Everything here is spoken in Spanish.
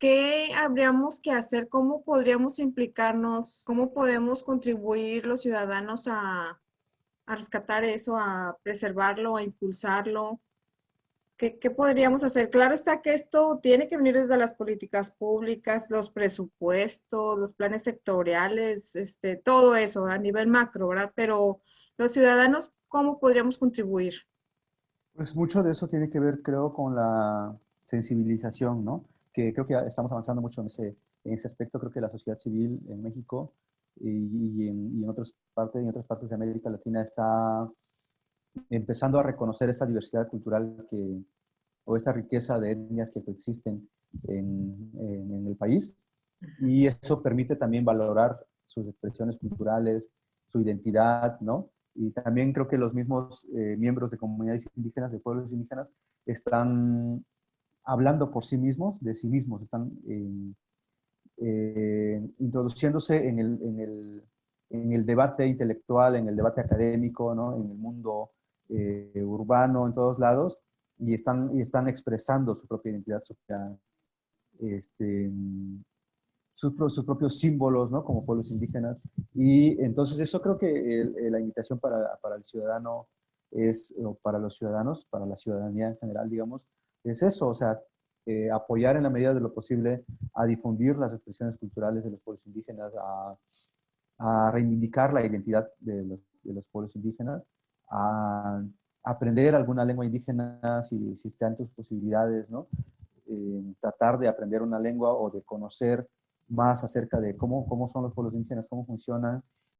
¿qué habríamos que hacer? ¿Cómo podríamos implicarnos? ¿Cómo podemos contribuir los ciudadanos a, rescatar eso, a preservarlo, a impulsarlo? ¿Qué, ¿Qué, podríamos hacer? Claro está que esto tiene que venir desde las políticas públicas, los presupuestos, los planes sectoriales, este, todo eso a nivel macro, ¿verdad? Pero los ciudadanos, ¿cómo podríamos contribuir? Pues mucho de eso tiene que ver, creo, con la sensibilización, ¿no? Que creo que estamos avanzando mucho en ese, en ese aspecto. Creo que la sociedad civil en México y, en, y en, otras partes, en otras partes de América Latina está empezando a reconocer esta diversidad cultural que, o esta riqueza de etnias que coexisten en, en, en, el país. Y eso permite también valorar sus expresiones culturales, su identidad, ¿no? Y también creo que los mismos eh, miembros de comunidades indígenas, de pueblos indígenas, están hablando por sí mismos, de sí mismos, están eh, eh, introduciéndose en el, en, el, en el, debate intelectual, en el debate académico, ¿no? en el mundo eh, urbano, en todos lados, y están, y están expresando su propia identidad, su este, sus, sus, propios símbolos, ¿no? Como pueblos indígenas. Y entonces eso creo que el, la invitación para, para, el ciudadano es, o para los ciudadanos, para la ciudadanía en general, digamos, es eso, o sea, eh, apoyar en la medida de lo posible a difundir las expresiones culturales de los pueblos indígenas, a, reivindicar la identidad de los, de los pueblos indígenas a aprender alguna lengua indígena si, si están tus posibilidades, ¿no? Eh, tratar de aprender una lengua o de conocer más acerca de cómo, cómo son los pueblos indígenas, cómo funcionan